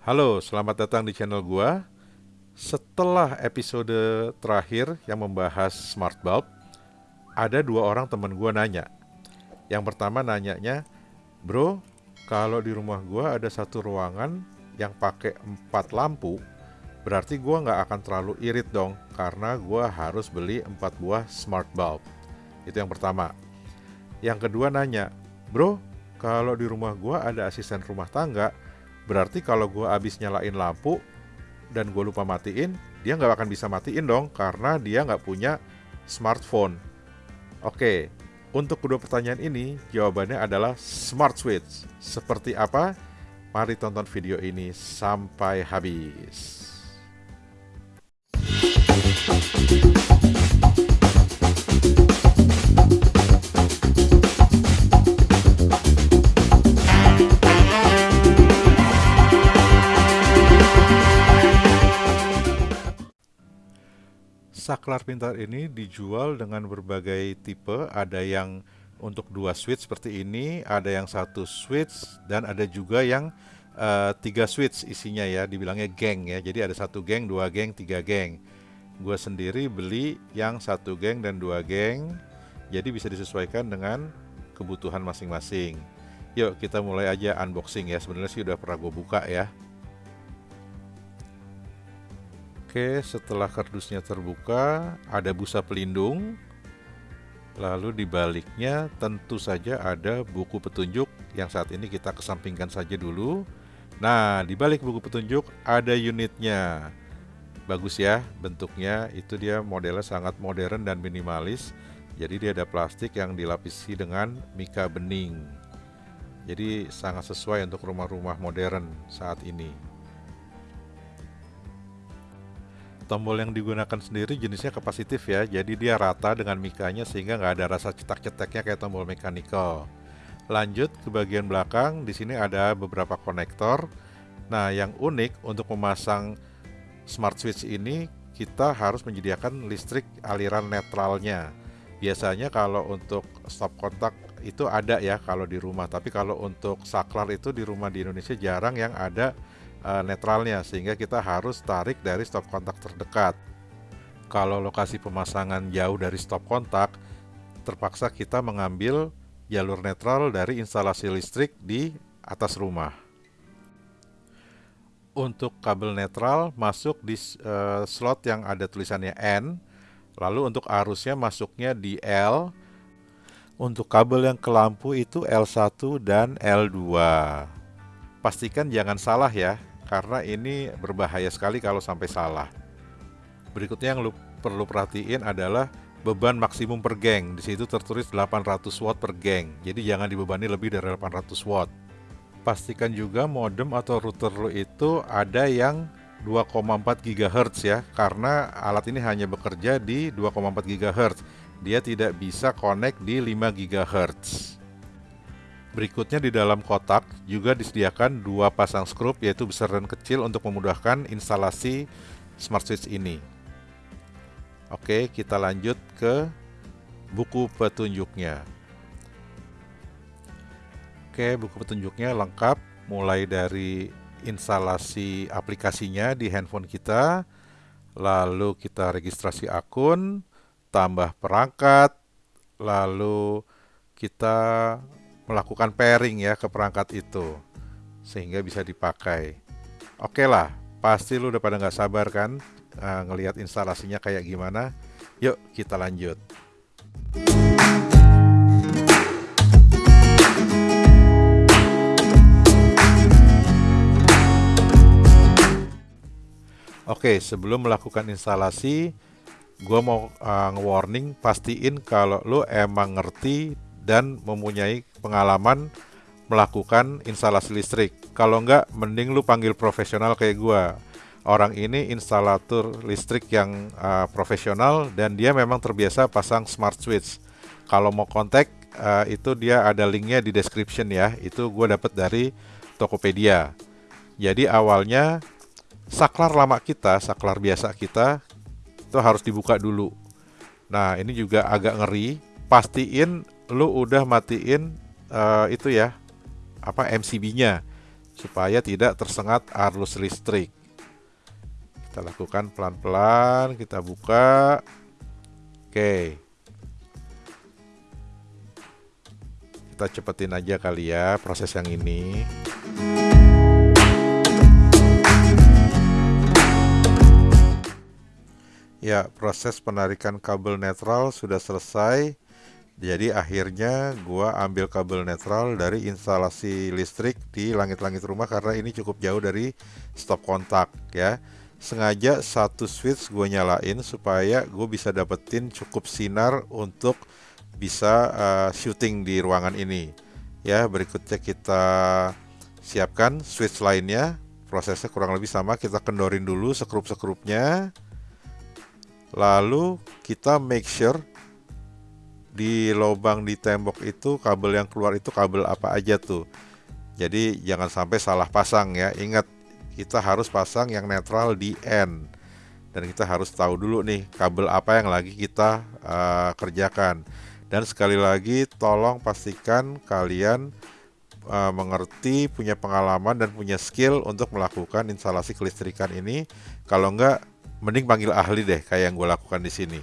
Halo, selamat datang di channel gua. Setelah episode terakhir yang membahas smart bulb, ada dua orang teman gua nanya. Yang pertama nanyanya, "Bro, kalau di rumah gua ada satu ruangan yang pakai empat lampu, berarti gua nggak akan terlalu irit dong karena gua harus beli empat buah smart bulb." Itu yang pertama. Yang kedua nanya, "Bro, kalau di rumah gua ada asisten rumah tangga, Berarti kalau gue abis nyalain lampu dan gue lupa matiin, dia nggak akan bisa matiin dong karena dia nggak punya smartphone. Oke, untuk kedua pertanyaan ini jawabannya adalah smart switch. Seperti apa? Mari tonton video ini sampai habis. Saklar pintar ini dijual dengan berbagai tipe. Ada yang untuk dua switch seperti ini, ada yang satu switch, dan ada juga yang uh, tiga switch isinya ya, dibilangnya geng ya. Jadi ada satu geng, dua geng, tiga geng. Gue sendiri beli yang satu geng dan dua geng, jadi bisa disesuaikan dengan kebutuhan masing-masing. Yuk kita mulai aja unboxing ya. Sebenarnya sih udah pernah gue buka ya. Oke, setelah kardusnya terbuka, ada busa pelindung. Lalu di baliknya tentu saja ada buku petunjuk yang saat ini kita kesampingkan saja dulu. Nah, di balik buku petunjuk ada unitnya. Bagus ya bentuknya, itu dia modelnya sangat modern dan minimalis. Jadi dia ada plastik yang dilapisi dengan mika bening. Jadi sangat sesuai untuk rumah-rumah modern saat ini. Tombol yang digunakan sendiri jenisnya kapasitif ya. Jadi dia rata dengan mikanya sehingga nggak ada rasa cetak-cetaknya kayak tombol mechanical lanjut ke bagian belakang di sini ada beberapa konektor. Nah yang unik untuk memasang smart switch ini kita harus menyediakan listrik aliran netralnya. Biasanya kalau untuk stop kontak itu ada ya kalau di rumah tapi kalau untuk saklar itu di rumah di Indonesia jarang yang ada uh, netralnya sehingga kita harus tarik dari stop kontak terdekat. Kalau lokasi pemasangan jauh dari stop kontak, terpaksa kita mengambil jalur netral dari instalasi listrik di atas rumah. Untuk kabel netral masuk di uh, slot yang ada tulisannya N, lalu untuk arusnya masuknya di L. Untuk kabel yang ke lampu itu L1 dan L2. Pastikan jangan salah ya, karena ini berbahaya sekali kalau sampai salah. Berikutnya yang lu perlu perhatiin adalah beban maksimum per geng. Di situ tertulis 800 watt per geng. Jadi jangan dibebani lebih dari 800 watt. Pastikan juga modem atau router lu itu ada yang 2,4 GHz ya, karena alat ini hanya bekerja di 2,4 GHz. Dia tidak bisa connect di 5 GHz. Berikutnya di dalam kotak juga disediakan dua pasang skrup yaitu besar dan kecil untuk memudahkan instalasi smart switch ini. Oke, kita lanjut ke buku petunjuknya. Oke, buku petunjuknya lengkap mulai dari instalasi aplikasinya di handphone kita, lalu kita registrasi akun, tambah perangkat, lalu kita melakukan pairing ya ke perangkat itu sehingga bisa dipakai. Oke lah, pasti lu udah pada nggak sabar kan uh, ngelihat instalasinya kayak gimana. Yuk kita lanjut. Oke, sebelum melakukan instalasi, gue mau uh, nge-warning, pastiin kalau lu emang ngerti dan mempunyai pengalaman melakukan instalasi listrik. Kalau enggak, mending lu panggil profesional kayak gua. Orang ini instalator listrik yang uh, profesional dan dia memang terbiasa pasang smart switch. Kalau mau kontak, uh, itu dia ada linknya di description ya. Itu gue dapat dari Tokopedia. Jadi awalnya saklar lama kita, saklar biasa kita itu harus dibuka dulu. Nah ini juga agak ngeri. Pastiin lu udah matiin uh, itu ya apa MCB-nya. supaya tidak tersengat arus listrik. Kita lakukan pelan-pelan, kita buka. Oke. Kita cepetin aja kali ya proses yang ini. Ya, proses penarikan kabel netral sudah selesai. Jadi akhirnya gua ambil kabel netral dari instalasi listrik di langit-langit rumah karena ini cukup jauh dari stop kontak ya. Sengaja satu switch gue nyalain supaya gue bisa dapetin cukup sinar untuk bisa uh, shooting di ruangan ini ya. Berikutnya kita siapkan switch lainnya. Prosesnya kurang lebih sama kita kendorin dulu sekrup-sekrupnya. Lalu kita make sure di lubang di tembok itu kabel yang keluar itu kabel apa aja tuh. Jadi jangan sampai salah pasang ya. Ingat kita harus pasang yang netral di N. Dan kita harus tahu dulu nih kabel apa yang lagi kita uh, kerjakan. Dan sekali lagi tolong pastikan kalian uh, mengerti punya pengalaman dan punya skill untuk melakukan instalasi kelistrikan ini. Kalau enggak mending panggil ahli deh kayak yang gue lakukan di sini.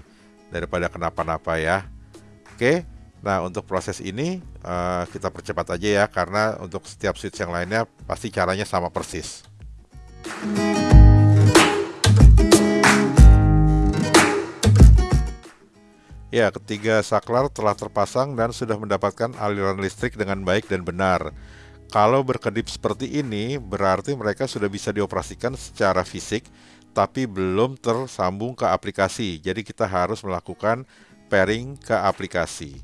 Daripada kenapa-napa ya oke nah untuk proses ini uh, kita percepat aja ya karena untuk setiap switch yang lainnya pasti caranya sama persis Ya, ketiga saklar telah terpasang dan sudah mendapatkan aliran listrik dengan baik dan benar. Kalau berkedip seperti ini, berarti mereka sudah bisa dioperasikan secara fisik, tapi belum tersambung ke aplikasi. Jadi kita harus melakukan pairing ke aplikasi.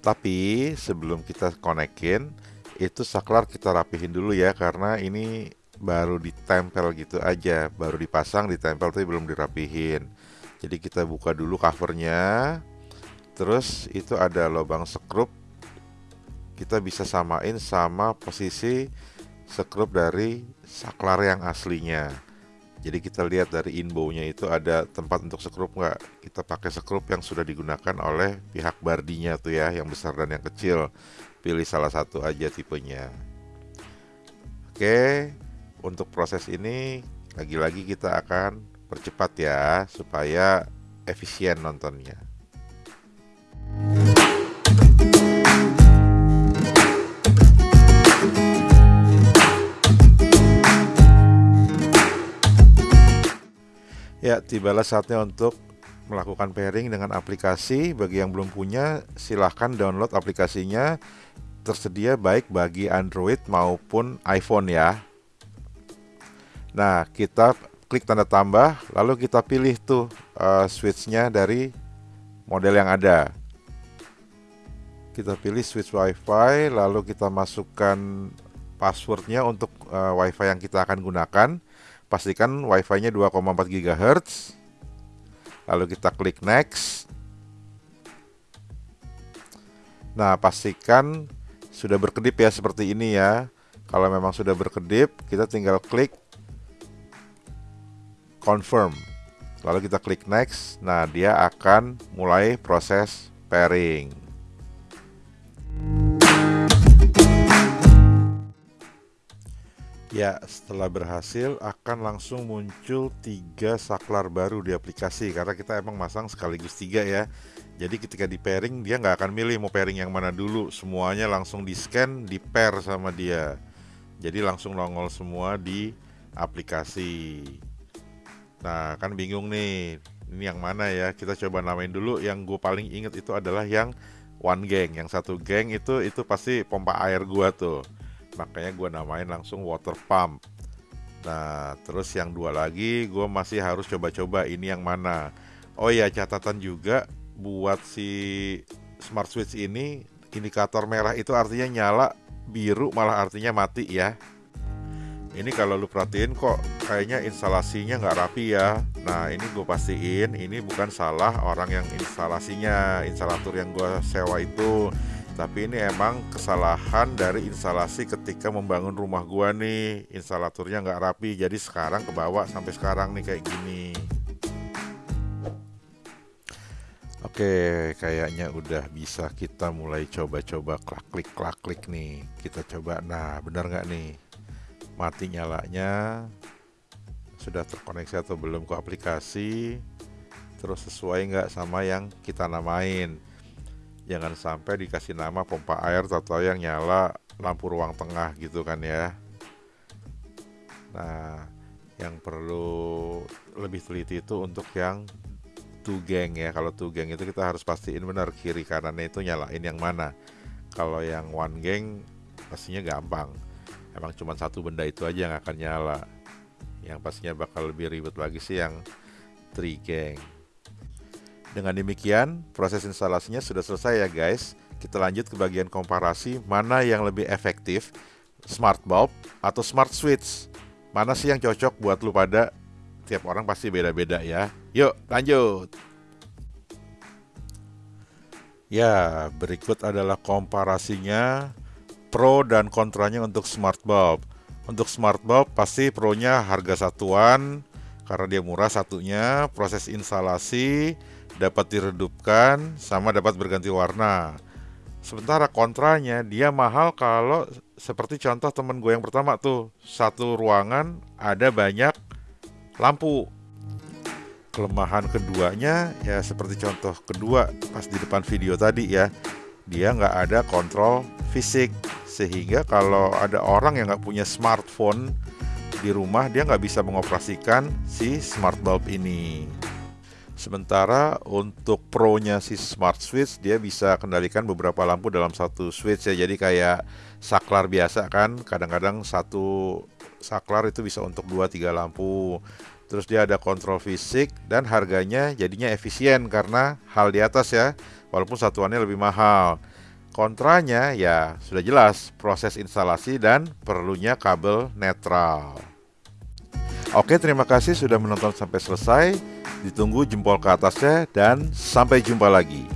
Tapi sebelum kita konekin, itu saklar kita rapihin dulu ya karena ini baru ditempel gitu aja. Baru dipasang ditempel tapi belum dirapihin. Jadi kita buka dulu covernya. Terus itu ada lubang sekrup. Kita bisa samain sama posisi sekrup dari saklar yang aslinya jadi kita lihat dari inbownya itu ada tempat untuk sekrup nggak? Kita pakai sekrup yang sudah digunakan oleh pihak bardinya tuh ya yang besar dan yang kecil. Pilih salah satu aja tipenya. Oke untuk proses ini lagi-lagi kita akan percepat ya supaya efisien nontonnya Ya, tibalah saatnya untuk melakukan pairing dengan aplikasi. Bagi yang belum punya, silahkan download aplikasinya. Tersedia baik bagi Android maupun iPhone ya. Nah, kita klik tanda tambah, lalu kita pilih tuh uh, switchnya dari model yang ada. Kita pilih switch WiFi, lalu kita masukkan passwordnya untuk uh, WiFi yang kita akan gunakan. Pastikan WiFi-nya 2,4 GHz lalu kita klik next. Nah pastikan sudah berkedip ya seperti ini ya. Kalau memang sudah berkedip kita tinggal klik confirm. Lalu kita klik next. Nah dia akan mulai proses pairing. Ya, setelah berhasil akan langsung muncul tiga saklar baru di aplikasi karena kita emang masang sekaligus tiga ya. Jadi ketika di pairing dia nggak akan milih mau pairing yang mana dulu, semuanya langsung di scan, di pair sama dia. Jadi langsung nongol semua di aplikasi. Nah, kan bingung nih, ini yang mana ya? Kita coba namain dulu. Yang gue paling inget itu adalah yang one gang, yang satu gang itu itu pasti pompa air gua tuh makanya gue namain langsung water pump nah terus yang dua lagi gue masih harus coba-coba ini yang mana. Oh ya catatan juga buat si smart switch ini indikator merah itu artinya nyala biru malah artinya mati ya. Ini kalau lu perhatiin kok kayaknya instalasinya nggak rapi ya. Nah ini gue pastiin ini bukan salah orang yang instalasinya instalator yang gue sewa itu tapi ini emang kesalahan dari instalasi ketika membangun rumah gua nih instalatornya nggak rapi jadi sekarang kebawa sampai sekarang nih kayak gini Oke, kayaknya udah bisa kita mulai coba-coba klik klik klik nih. Kita coba. Nah, benar nggak nih? Mati nyalanya. Sudah terkoneksi atau belum ke aplikasi? Terus sesuai nggak sama yang kita namain? Jangan sampai dikasih nama pompa air atau yang nyala lampu ruang tengah gitu kan ya. Nah, yang perlu lebih teliti itu untuk yang two gang ya. Kalau two gang itu kita harus pastiin benar kiri kanannya itu nyalain yang mana. Kalau yang one gang pastinya gampang. Emang cuma satu benda itu aja yang akan nyala. Yang pastinya bakal lebih ribet lagi sih yang three gang dengan demikian proses instalasinya sudah selesai ya guys kita lanjut ke bagian komparasi mana yang lebih efektif smart bulb atau smart switch mana sih yang cocok buat lu pada tiap orang pasti beda-beda ya. Yuk, lanjut. Ya, berikut adalah komparasinya pro dan kontranya untuk smart bulb. Untuk smart bulb pasti pro-nya harga satuan karena dia murah satunya, proses instalasi dapat diredupkan sama dapat berganti warna. Sementara kontranya dia mahal kalau seperti contoh temen gue yang pertama tuh, satu ruangan ada banyak lampu. Kelemahan keduanya ya seperti contoh kedua pas di depan video tadi ya, dia nggak ada kontrol fisik sehingga kalau ada orang yang nggak punya smartphone di rumah dia nggak bisa mengoperasikan si smart bulb ini. Sementara untuk pro-nya si smart switch dia bisa kendalikan beberapa lampu dalam satu switch ya. Jadi kayak saklar biasa kan, kadang-kadang satu saklar itu bisa untuk 2-3 lampu terus dia ada kontrol fisik dan harganya jadinya efisien karena hal di atas ya walaupun satuannya lebih mahal kontranya ya sudah jelas proses instalasi dan perlunya kabel netral. Oke terima kasih sudah menonton sampai selesai. Ditunggu jempol ke atasnya dan sampai jumpa lagi